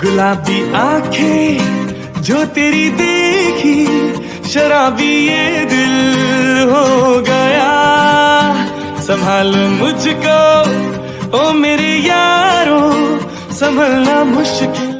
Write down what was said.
गुलाबी आँखें जो तेरी देखी, शराबी ये दिल हो गया। संभाल मुझको, ओ मेरे यारो, संभलना मुश्किल।